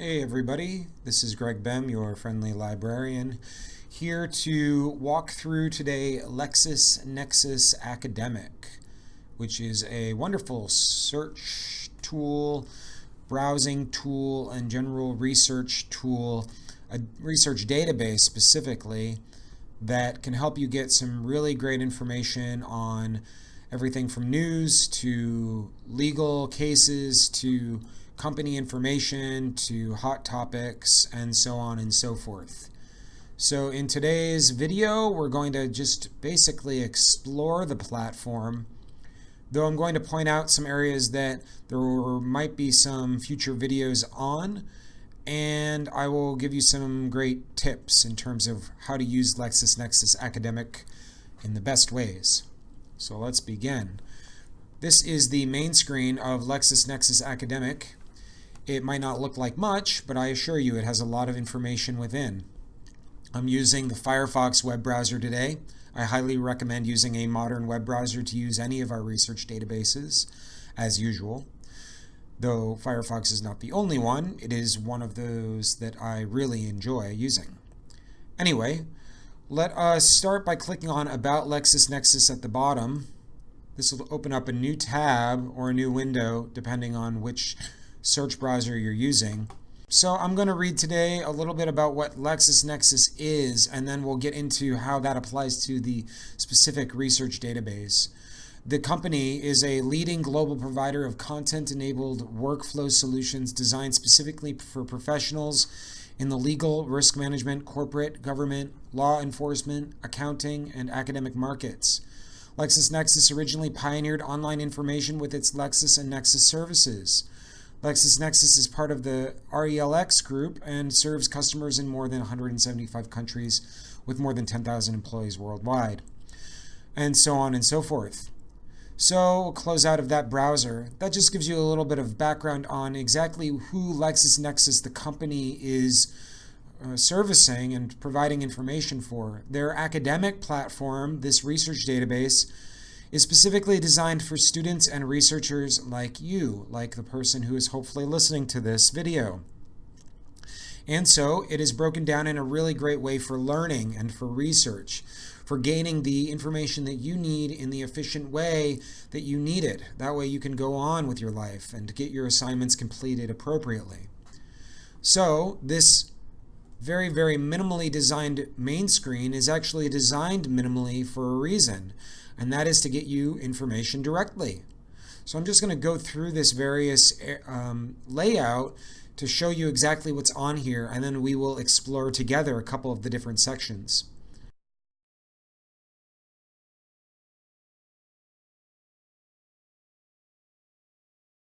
Hey everybody, this is Greg Bem, your friendly librarian, here to walk through today LexisNexis Academic, which is a wonderful search tool, browsing tool, and general research tool, a research database specifically, that can help you get some really great information on everything from news to legal cases to company information to hot topics and so on and so forth. So in today's video, we're going to just basically explore the platform, though I'm going to point out some areas that there might be some future videos on, and I will give you some great tips in terms of how to use LexisNexis Academic in the best ways. So let's begin. This is the main screen of LexisNexis Academic. It might not look like much, but I assure you it has a lot of information within. I'm using the Firefox web browser today. I highly recommend using a modern web browser to use any of our research databases, as usual. Though Firefox is not the only one, it is one of those that I really enjoy using. Anyway, let us start by clicking on About LexisNexis at the bottom. This will open up a new tab or a new window, depending on which search browser you're using. So I'm going to read today a little bit about what LexisNexis is, and then we'll get into how that applies to the specific research database. The company is a leading global provider of content-enabled workflow solutions designed specifically for professionals in the legal, risk management, corporate, government, law enforcement, accounting, and academic markets. LexisNexis originally pioneered online information with its Lexis and Nexis services. LexisNexis is part of the RELX group and serves customers in more than 175 countries with more than 10,000 employees worldwide, and so on and so forth. So we'll close out of that browser. That just gives you a little bit of background on exactly who LexisNexis, the company, is uh, servicing and providing information for. Their academic platform, this research database, is specifically designed for students and researchers like you, like the person who is hopefully listening to this video. And so it is broken down in a really great way for learning and for research, for gaining the information that you need in the efficient way that you need it. That way you can go on with your life and get your assignments completed appropriately. So this very, very minimally designed main screen is actually designed minimally for a reason and that is to get you information directly. So I'm just going to go through this various um, layout to show you exactly what's on here, and then we will explore together a couple of the different sections.